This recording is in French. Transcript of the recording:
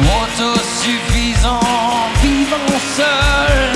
Autosuffisant, vivant seul.